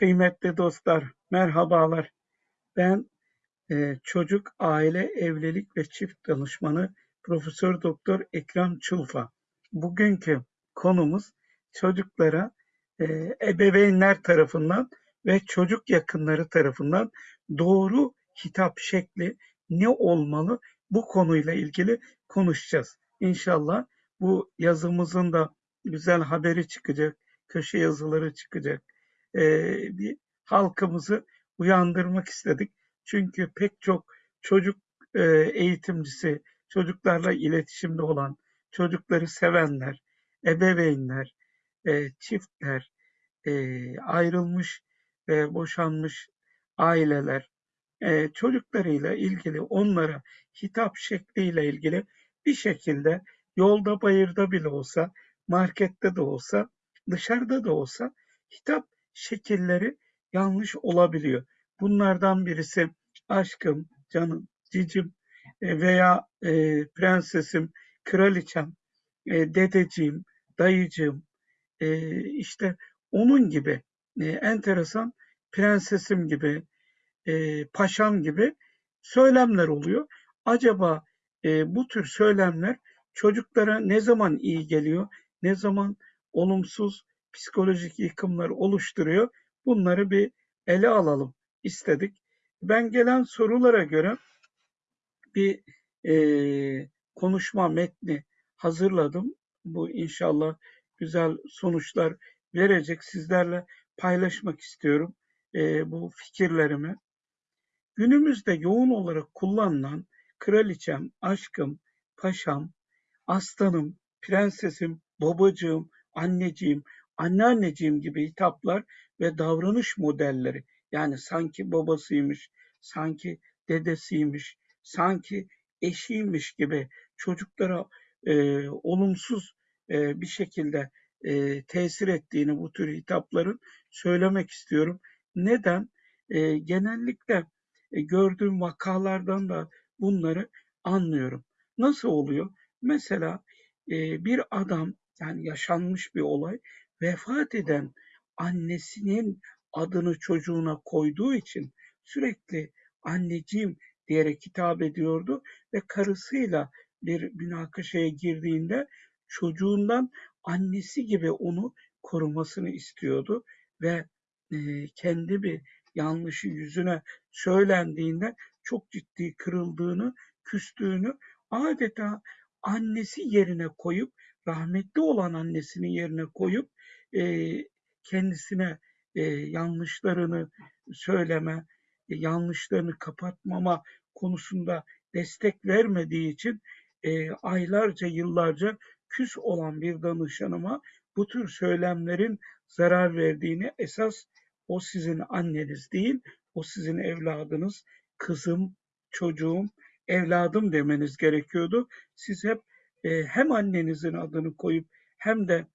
Kıymetli dostlar, merhabalar. Ben e, çocuk, aile, evlilik ve çift danışmanı Profesör Doktor Ekrem Çulfa. Bugünkü konumuz çocuklara e, ebeveynler tarafından ve çocuk yakınları tarafından doğru hitap şekli ne olmalı? Bu konuyla ilgili konuşacağız. İnşallah bu yazımızın da güzel haberi çıkacak, köşe yazıları çıkacak bir halkımızı uyandırmak istedik. Çünkü pek çok çocuk e, eğitimcisi, çocuklarla iletişimde olan, çocukları sevenler, ebeveynler, e, çiftler, e, ayrılmış ve boşanmış aileler, e, çocuklarıyla ilgili onlara hitap şekliyle ilgili bir şekilde yolda bayırda bile olsa, markette de olsa, dışarıda da olsa hitap şekilleri yanlış olabiliyor. Bunlardan birisi aşkım, canım, cicim e, veya e, prensesim, kraliçem, e, dedeciğim, dayıcığım, e, işte onun gibi e, enteresan prensesim gibi, e, paşam gibi söylemler oluyor. Acaba e, bu tür söylemler çocuklara ne zaman iyi geliyor, ne zaman olumsuz psikolojik yıkımlar oluşturuyor. Bunları bir ele alalım istedik. Ben gelen sorulara göre bir e, konuşma metni hazırladım. Bu inşallah güzel sonuçlar verecek. Sizlerle paylaşmak istiyorum e, bu fikirlerimi. Günümüzde yoğun olarak kullanılan kraliçem, aşkım, paşam, aslanım, prensesim, babacığım, anneciğim, anneanneciğim gibi hitaplar ve davranış modelleri yani sanki babasıymış, sanki dedesiymiş, sanki eşiymiş gibi çocuklara e, olumsuz e, bir şekilde e, tesir ettiğini bu tür hitapların söylemek istiyorum. Neden? E, genellikle e, gördüğüm vakalardan da bunları anlıyorum. Nasıl oluyor? Mesela e, bir adam yani yaşanmış bir olay vefat eden annesinin adını çocuğuna koyduğu için sürekli anneciğim diyerek hitap ediyordu ve karısıyla bir münakaşaya girdiğinde çocuğundan annesi gibi onu korumasını istiyordu ve e, kendi bir yanlışı yüzüne söylendiğinde çok ciddi kırıldığını, küstüğünü adeta annesi yerine koyup rahmetli olan annesinin yerine koyup e, kendisine e, yanlışlarını söyleme, e, yanlışlarını kapatmama konusunda destek vermediği için e, aylarca, yıllarca küs olan bir danışanıma bu tür söylemlerin zarar verdiğini esas o sizin anneniz değil, o sizin evladınız, kızım, çocuğum, evladım demeniz gerekiyordu. Siz hep e, hem annenizin adını koyup hem de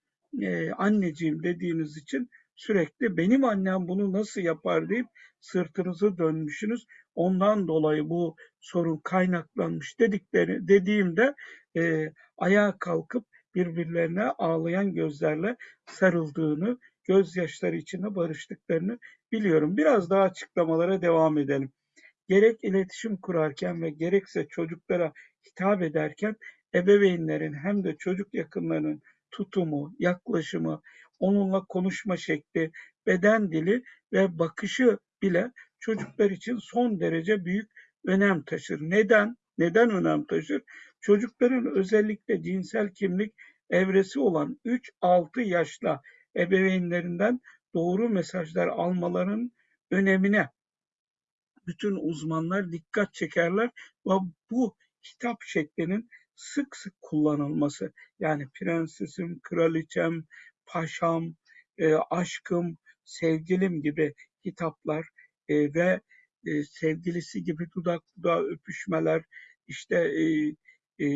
e, anneciğim dediğiniz için sürekli benim annem bunu nasıl yapar deyip sırtınızı dönmüşsünüz. Ondan dolayı bu sorun kaynaklanmış dedikleri dediğimde e, ayağa kalkıp birbirlerine ağlayan gözlerle sarıldığını, gözyaşları içinde barıştıklarını biliyorum. Biraz daha açıklamalara devam edelim. Gerek iletişim kurarken ve gerekse çocuklara hitap ederken ebeveynlerin hem de çocuk yakınlarının tutumu, yaklaşımı, onunla konuşma şekli, beden dili ve bakışı bile çocuklar için son derece büyük önem taşır. Neden? Neden önem taşır? Çocukların özellikle cinsel kimlik evresi olan 3-6 yaşla ebeveynlerinden doğru mesajlar almaların önemine bütün uzmanlar dikkat çekerler ve bu hitap şeklinin sık sık kullanılması yani prensesim, kraliçem, paşam, e, aşkım, sevgilim gibi hitaplar e, ve e, sevgilisi gibi dudak dudağa öpüşmeler işte e, e,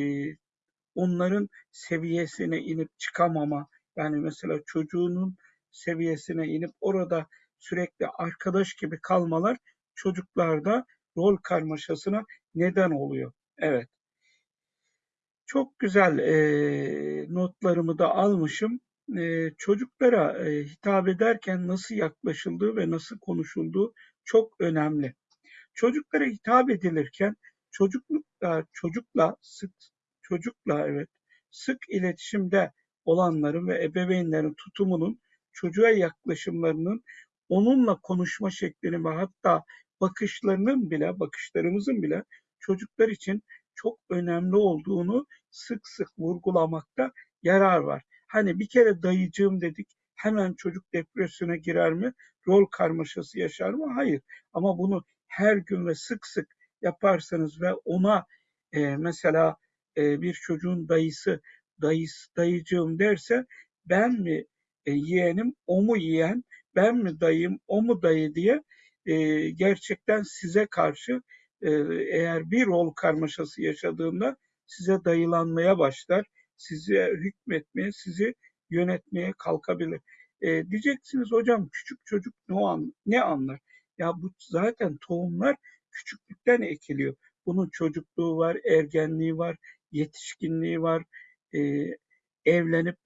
onların seviyesine inip çıkamama yani mesela çocuğunun seviyesine inip orada sürekli arkadaş gibi kalmalar çocuklarda rol karmaşasına neden oluyor. Evet. Çok güzel e, notlarımı da almışım. e, çocuklara e, hitap ederken nasıl yaklaşıldığı ve nasıl konuşulduğu çok önemli. Çocuklara hitap edilirken çocuklukla çocukla sık çocukla evet sık iletişimde olanların ve ebeveynlerin tutumunun çocuğa yaklaşımlarının onunla konuşma şeklini ve hatta bakışlarının bile bakışlarımızın bile çocuklar için çok önemli olduğunu sık sık vurgulamakta yarar var. Hani bir kere dayıcığım dedik hemen çocuk depresyona girer mi? Rol karmaşası yaşar mı? Hayır. Ama bunu her gün ve sık sık yaparsanız ve ona e, mesela e, bir çocuğun dayısı dayısı dayıcığım derse ben mi e, yeğenim o mu yeğen ben mi dayım o mu dayı diye e, gerçekten size karşı eğer bir rol karmaşası yaşadığında size dayılanmaya başlar size hükmetmeye sizi yönetmeye kalkabilir. E, diyeceksiniz hocam küçük çocuk ne, an, ne anlar? Ya bu zaten tohumlar küçüklükten ekiliyor. Bunun çocukluğu var, ergenliği var, yetişkinliği var, e, evlenip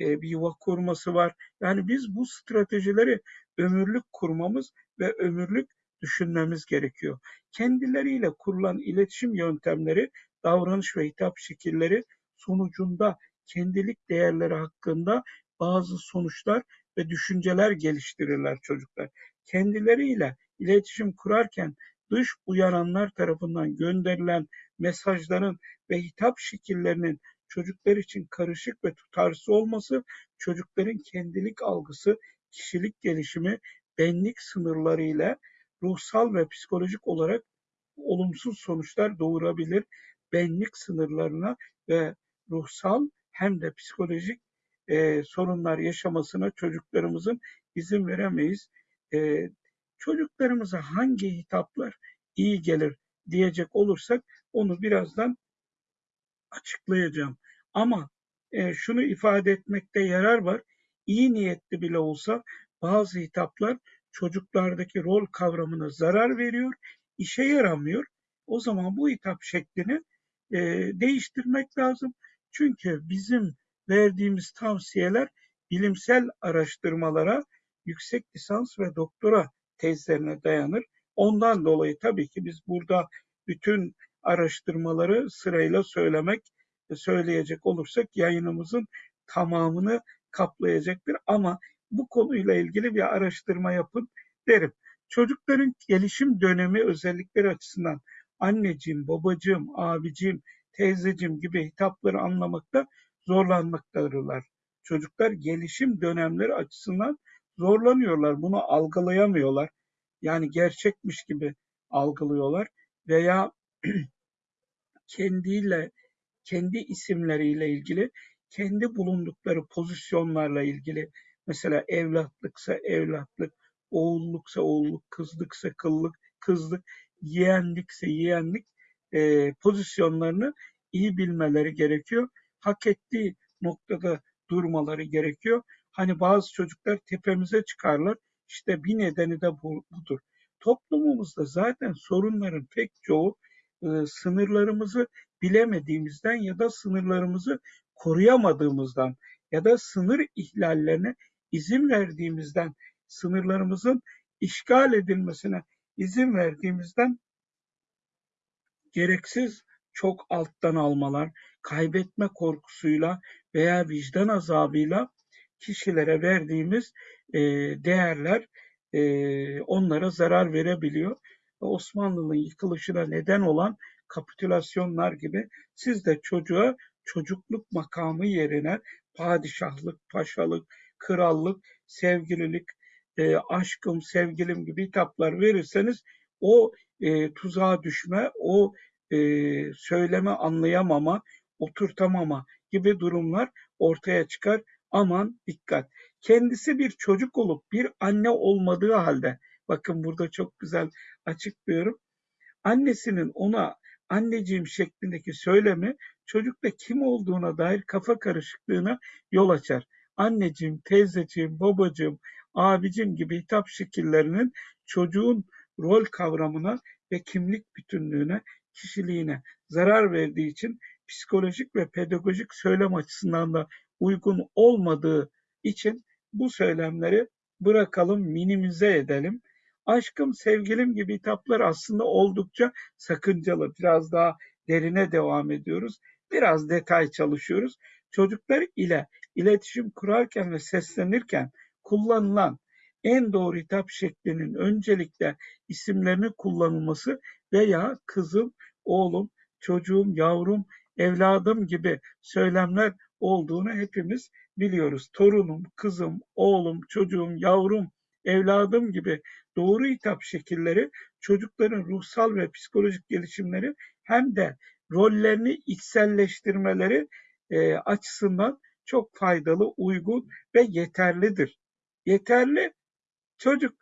e, bir yuva kurması var. Yani biz bu stratejileri ömürlük kurmamız ve ömürlük düşünmemiz gerekiyor. Kendileriyle kurulan iletişim yöntemleri, davranış ve hitap şekilleri sonucunda kendilik değerleri hakkında bazı sonuçlar ve düşünceler geliştirirler çocuklar. Kendileriyle iletişim kurarken dış uyaranlar tarafından gönderilen mesajların ve hitap şekillerinin çocuklar için karışık ve tutarsız olması, çocukların kendilik algısı, kişilik gelişimi, benlik sınırları ile ruhsal ve psikolojik olarak olumsuz sonuçlar doğurabilir. Benlik sınırlarına ve ruhsal hem de psikolojik e, sorunlar yaşamasına çocuklarımızın izin veremeyiz. E, çocuklarımıza hangi hitaplar iyi gelir diyecek olursak onu birazdan açıklayacağım. Ama e, şunu ifade etmekte yarar var. İyi niyetli bile olsa bazı hitaplar çocuklardaki rol kavramına zarar veriyor, işe yaramıyor. O zaman bu hitap şeklini e, değiştirmek lazım. Çünkü bizim verdiğimiz tavsiyeler bilimsel araştırmalara, yüksek lisans ve doktora tezlerine dayanır. Ondan dolayı tabii ki biz burada bütün araştırmaları sırayla söylemek, söyleyecek olursak yayınımızın tamamını kaplayacaktır. Ama bu konuyla ilgili bir araştırma yapın derim. Çocukların gelişim dönemi özellikleri açısından anneciğim, babacığım, abicim, teyzeciğim gibi hitapları anlamakta zorlanmaktadırlar. Çocuklar gelişim dönemleri açısından zorlanıyorlar. Bunu algılayamıyorlar. Yani gerçekmiş gibi algılıyorlar veya kendiyle kendi isimleriyle ilgili, kendi bulundukları pozisyonlarla ilgili mesela evlatlıksa evlatlık, oğulluksa oğulluk, kızlıksa kıllık, kızlık, yeğenlikse yeğenlik e, pozisyonlarını iyi bilmeleri gerekiyor. Hak ettiği noktada durmaları gerekiyor. Hani bazı çocuklar tepemize çıkarlar. İşte bir nedeni de bu, budur. Toplumumuzda zaten sorunların pek çoğu e, sınırlarımızı bilemediğimizden ya da sınırlarımızı koruyamadığımızdan ya da sınır ihlallerine izin verdiğimizden, sınırlarımızın işgal edilmesine izin verdiğimizden gereksiz çok alttan almalar, kaybetme korkusuyla veya vicdan azabıyla kişilere verdiğimiz e, değerler e, onlara zarar verebiliyor. Osmanlı'nın yıkılışına neden olan kapitülasyonlar gibi siz de çocuğa çocukluk makamı yerine padişahlık, paşalık, krallık, sevgililik, e, aşkım, sevgilim gibi hitaplar verirseniz o e, tuzağa düşme, o e, söyleme anlayamama, oturtamama gibi durumlar ortaya çıkar. Aman dikkat. Kendisi bir çocuk olup bir anne olmadığı halde, bakın burada çok güzel açıklıyorum. Annesinin ona anneciğim şeklindeki söylemi çocukta kim olduğuna dair kafa karışıklığına yol açar. Anneciğim, teyzeciğim, babacığım, abicim gibi hitap şekillerinin çocuğun rol kavramına ve kimlik bütünlüğüne, kişiliğine zarar verdiği için psikolojik ve pedagojik söylem açısından da uygun olmadığı için bu söylemleri bırakalım, minimize edelim. Aşkım, sevgilim gibi hitaplar aslında oldukça sakıncalı. Biraz daha derine devam ediyoruz. Biraz detay çalışıyoruz. Çocuklar ile iletişim kurarken ve seslenirken kullanılan en doğru hitap şeklinin öncelikle isimlerini kullanılması veya kızım, oğlum, çocuğum, yavrum, evladım gibi söylemler olduğunu hepimiz biliyoruz. Torunum, kızım, oğlum, çocuğum, yavrum, evladım gibi doğru hitap şekilleri çocukların ruhsal ve psikolojik gelişimleri hem de rollerini içselleştirmeleri e, açısından çok faydalı, uygun ve yeterlidir. Yeterli çocuk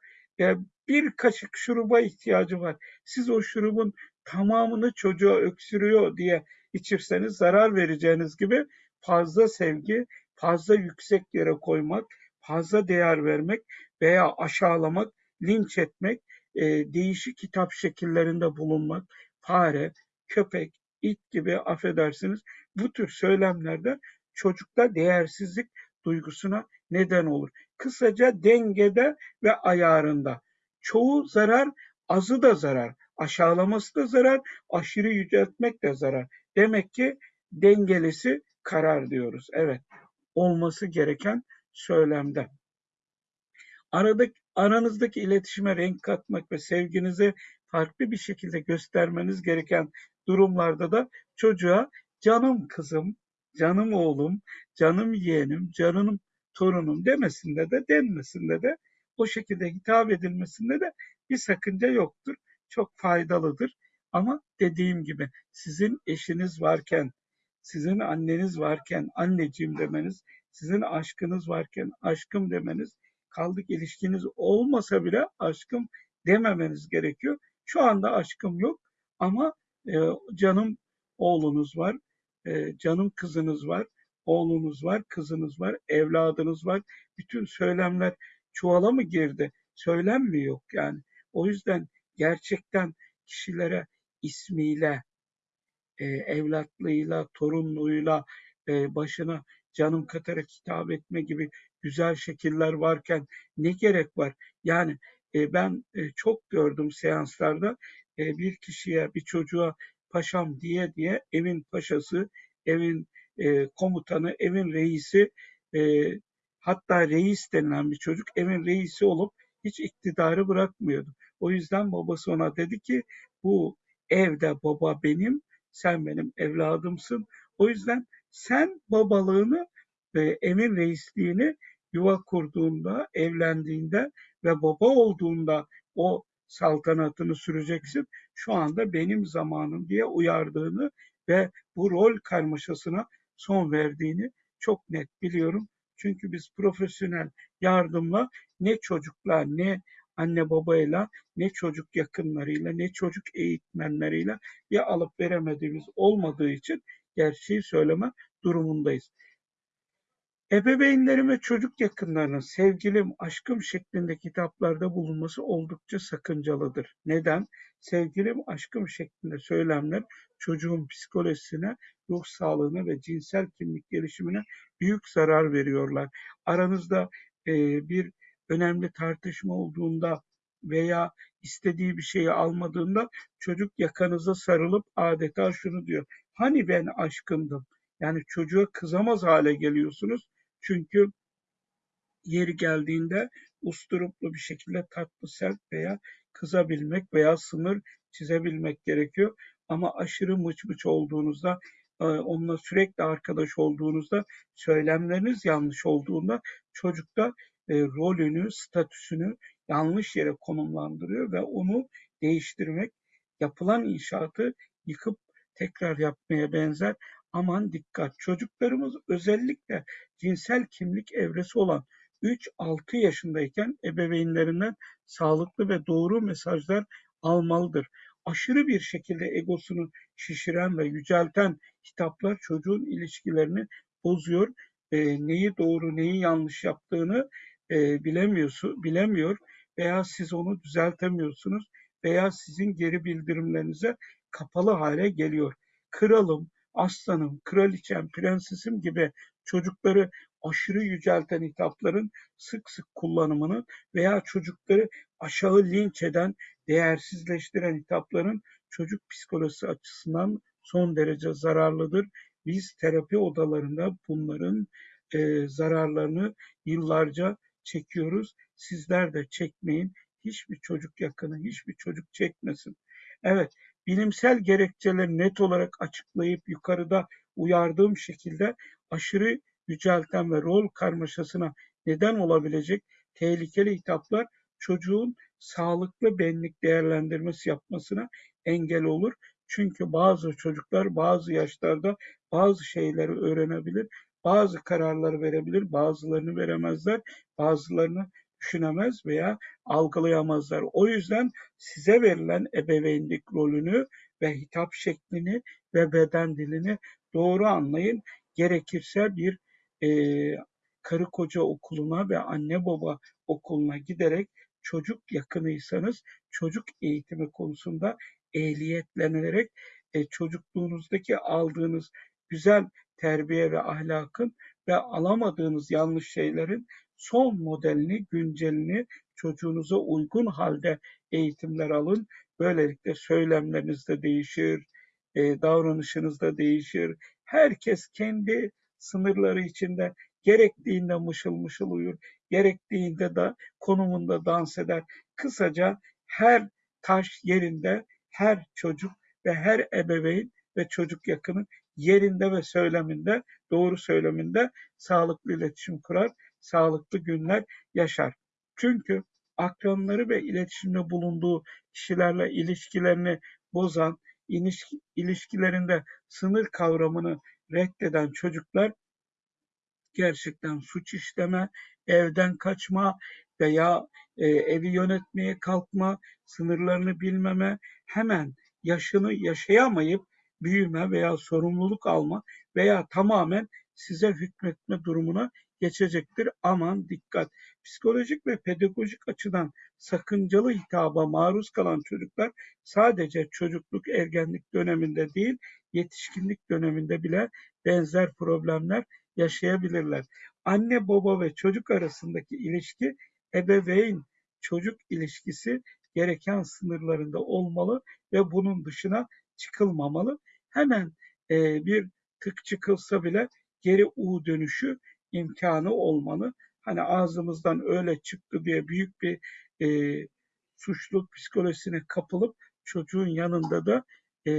bir kaşık şuruba ihtiyacı var. Siz o şurubun tamamını çocuğa öksürüyor diye içirseniz zarar vereceğiniz gibi fazla sevgi, fazla yüksek yere koymak, fazla değer vermek veya aşağılamak, linç etmek, e, değişik hitap şekillerinde bulunmak, fare, köpek, it gibi affedersiniz bu tür söylemlerde çocukta değersizlik duygusuna neden olur. Kısaca dengede ve ayarında. Çoğu zarar, azı da zarar. Aşağılaması da zarar, aşırı yüceltmek de zarar. Demek ki dengelisi karar diyoruz. Evet, olması gereken söylemde. Aradaki, aranızdaki iletişime renk katmak ve sevginizi farklı bir şekilde göstermeniz gereken durumlarda da çocuğa canım kızım, canım oğlum, canım yeğenim, canım torunum demesinde de denmesinde de o şekilde hitap edilmesinde de bir sakınca yoktur. Çok faydalıdır. Ama dediğim gibi sizin eşiniz varken, sizin anneniz varken anneciğim demeniz, sizin aşkınız varken aşkım demeniz, kaldık ilişkiniz olmasa bile aşkım dememeniz gerekiyor. Şu anda aşkım yok ama e, canım oğlunuz var, e, canım kızınız var, oğlunuz var, kızınız var, evladınız var. Bütün söylemler çuvala mı girdi? Söylem mi yok yani? O yüzden gerçekten kişilere ismiyle, e, evlatlığıyla, torunluğuyla e, başına canım katarak hitap etme gibi güzel şekiller varken ne gerek var? Yani e, ben çok gördüm seanslarda bir kişiye, bir çocuğa paşam diye diye evin paşası, evin e, komutanı, evin reisi, e, hatta reis denilen bir çocuk evin reisi olup hiç iktidarı bırakmıyordu. O yüzden babası ona dedi ki bu evde baba benim, sen benim evladımsın. O yüzden sen babalığını ve evin reisliğini yuva kurduğunda, evlendiğinde ve baba olduğunda o saltanatını süreceksin. Şu anda benim zamanım diye uyardığını ve bu rol karmaşasına son verdiğini çok net biliyorum. Çünkü biz profesyonel yardımla ne çocukla ne anne babayla ne çocuk yakınlarıyla ne çocuk eğitmenleriyle ya alıp veremediğimiz olmadığı için gerçeği söyleme durumundayız. Ebeveynlerin ve çocuk yakınlarının sevgilim, aşkım şeklindeki hitaplarda bulunması oldukça sakıncalıdır. Neden? Sevgilim, aşkım şeklinde söylemler çocuğun psikolojisine, ruh sağlığına ve cinsel kimlik gelişimine büyük zarar veriyorlar. Aranızda e, bir önemli tartışma olduğunda veya istediği bir şeyi almadığında çocuk yakanıza sarılıp adeta şunu diyor. Hani ben aşkındım? Yani çocuğa kızamaz hale geliyorsunuz. Çünkü yeri geldiğinde usturuplu bir şekilde tatlı sert veya kızabilmek veya sınır çizebilmek gerekiyor. Ama aşırı mıç mıç olduğunuzda, e, onunla sürekli arkadaş olduğunuzda, söylemleriniz yanlış olduğunda çocukta e, rolünü, statüsünü yanlış yere konumlandırıyor ve onu değiştirmek, yapılan inşaatı yıkıp tekrar yapmaya benzer. Aman dikkat! Çocuklarımız özellikle cinsel kimlik evresi olan 3-6 yaşındayken ebeveynlerinden sağlıklı ve doğru mesajlar almalıdır. Aşırı bir şekilde egosunu şişiren ve yücelten hitaplar çocuğun ilişkilerini bozuyor. E, neyi doğru, neyi yanlış yaptığını e, bilemiyorsun, bilemiyor veya siz onu düzeltemiyorsunuz veya sizin geri bildirimlerinize kapalı hale geliyor. Kralım, aslanım, kraliçem, prensesim gibi çocukları aşırı yücelten hitapların sık sık kullanımını veya çocukları aşağı linç eden, değersizleştiren hitapların çocuk psikolojisi açısından son derece zararlıdır. Biz terapi odalarında bunların e, zararlarını yıllarca çekiyoruz. Sizler de çekmeyin. Hiçbir çocuk yakını, hiçbir çocuk çekmesin. Evet, bilimsel gerekçeleri net olarak açıklayıp yukarıda uyardığım şekilde aşırı yücelten ve rol karmaşasına neden olabilecek tehlikeli hitaplar çocuğun sağlıklı benlik değerlendirmesi yapmasına engel olur. Çünkü bazı çocuklar bazı yaşlarda bazı şeyleri öğrenebilir, bazı kararları verebilir, bazılarını veremezler, bazılarını düşünemez veya algılayamazlar. O yüzden size verilen ebeveynlik rolünü ve hitap şeklini ve beden dilini doğru anlayın. Gerekirse bir e, karı koca okuluna ve anne baba okuluna giderek çocuk yakınıysanız çocuk eğitimi konusunda ehliyetlenerek e, çocukluğunuzdaki aldığınız güzel terbiye ve ahlakın ve alamadığınız yanlış şeylerin son modelini, güncelini çocuğunuza uygun halde eğitimler alın. Böylelikle söylemleriniz de değişir, e, davranışınız da değişir. Herkes kendi sınırları içinde gerektiğinde mışıl mışıl uyur, gerektiğinde de konumunda dans eder. Kısaca her taş yerinde, her çocuk ve her ebeveyn ve çocuk yakını yerinde ve söyleminde, doğru söyleminde sağlıklı iletişim kurar, sağlıklı günler yaşar. Çünkü akranları ve iletişimde bulunduğu kişilerle ilişkilerini bozan, ilişki, ilişkilerinde sınır kavramını reddeden çocuklar gerçekten suç işleme, evden kaçma veya e, evi yönetmeye kalkma, sınırlarını bilmeme, hemen yaşını yaşayamayıp büyüme veya sorumluluk alma veya tamamen size hükmetme durumuna geçecektir. Aman dikkat. Psikolojik ve pedagojik açıdan sakıncalı hitaba maruz kalan çocuklar sadece çocukluk ergenlik döneminde değil, yetişkinlik döneminde bile benzer problemler yaşayabilirler. Anne baba ve çocuk arasındaki ilişki ebeveyn çocuk ilişkisi gereken sınırlarında olmalı ve bunun dışına çıkılmamalı. Hemen e, bir tık çıkılsa bile geri U dönüşü imkanı olmalı. Hani ağzımızdan öyle çıktı diye büyük bir e, suçluluk psikolojisine kapılıp çocuğun yanında da e,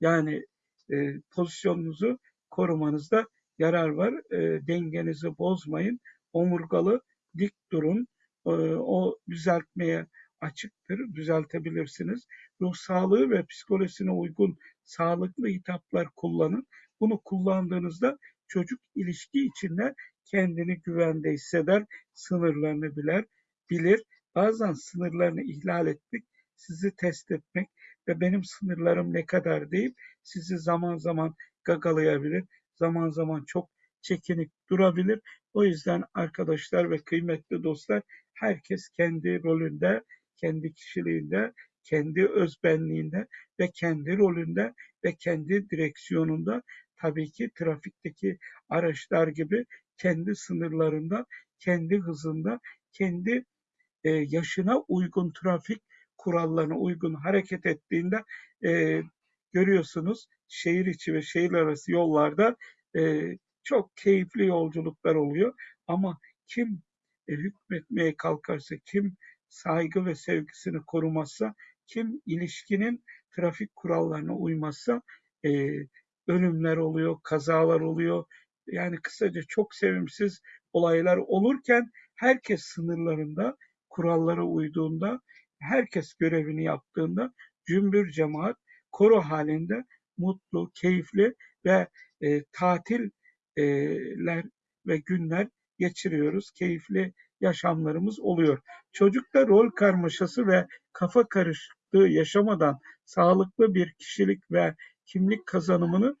yani e, pozisyonunuzu korumanızda yarar var. E, dengenizi bozmayın. Omurgalı dik durun. E, o düzeltmeye açıktır. Düzeltebilirsiniz. Ruh sağlığı ve psikolojisine uygun sağlıklı hitaplar kullanın. Bunu kullandığınızda çocuk ilişki içinde kendini güvende hisseder, sınırlarını bilir, bilir. Bazen sınırlarını ihlal etmek, sizi test etmek ve benim sınırlarım ne kadar deyip sizi zaman zaman gagalayabilir, zaman zaman çok çekinik durabilir. O yüzden arkadaşlar ve kıymetli dostlar herkes kendi rolünde, kendi kişiliğinde, kendi özbenliğinde ve kendi rolünde ve kendi direksiyonunda tabii ki trafikteki araçlar gibi kendi sınırlarında, kendi hızında, kendi e, yaşına uygun trafik kurallarına uygun hareket ettiğinde e, görüyorsunuz şehir içi ve şehir arası yollarda e, çok keyifli yolculuklar oluyor. Ama kim e, hükmetmeye kalkarsa, kim saygı ve sevgisini korumazsa, kim ilişkinin trafik kurallarına uymazsa e, ölümler oluyor, kazalar oluyor. Yani kısaca çok sevimsiz olaylar olurken herkes sınırlarında, kurallara uyduğunda, herkes görevini yaptığında cümbür cemaat koro halinde mutlu, keyifli ve e, tatiller ve günler geçiriyoruz. Keyifli yaşamlarımız oluyor. Çocukta rol karmaşası ve kafa karışıklığı yaşamadan sağlıklı bir kişilik ve kimlik kazanımını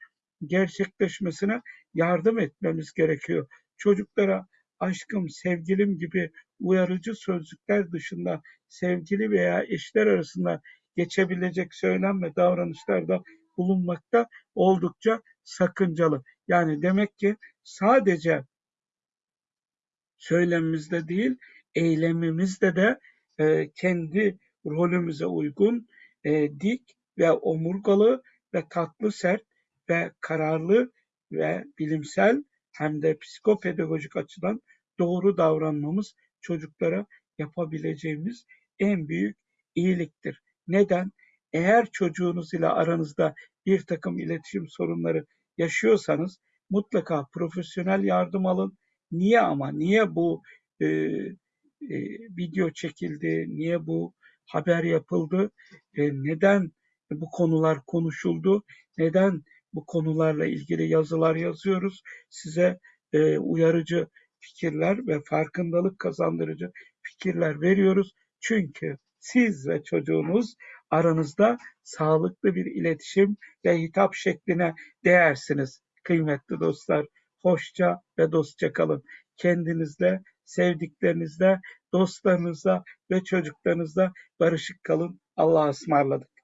gerçekleşmesine yardım etmemiz gerekiyor. Çocuklara aşkım, sevgilim gibi uyarıcı sözcükler dışında sevgili veya eşler arasında geçebilecek söylem ve davranışlarda bulunmakta oldukça sakıncalı. Yani demek ki sadece söylemimizde değil, eylemimizde de e, kendi rolümüze uygun e, dik ve omurgalı ve tatlı sert ve kararlı ve bilimsel hem de psikopedagojik açıdan doğru davranmamız çocuklara yapabileceğimiz en büyük iyiliktir. Neden? Eğer çocuğunuz ile aranızda bir takım iletişim sorunları yaşıyorsanız mutlaka profesyonel yardım alın. Niye ama? Niye bu e, e, video çekildi? Niye bu haber yapıldı? E, neden bu konular konuşuldu? Neden bu konularla ilgili yazılar yazıyoruz? Size e, uyarıcı fikirler ve farkındalık kazandırıcı fikirler veriyoruz. Çünkü siz ve çocuğunuz aranızda sağlıklı bir iletişim ve hitap şekline değersiniz. Kıymetli dostlar, hoşça ve dostça kalın. Kendinizle, sevdiklerinizle, dostlarınızla ve çocuklarınızla barışık kalın. Allah'a ısmarladık.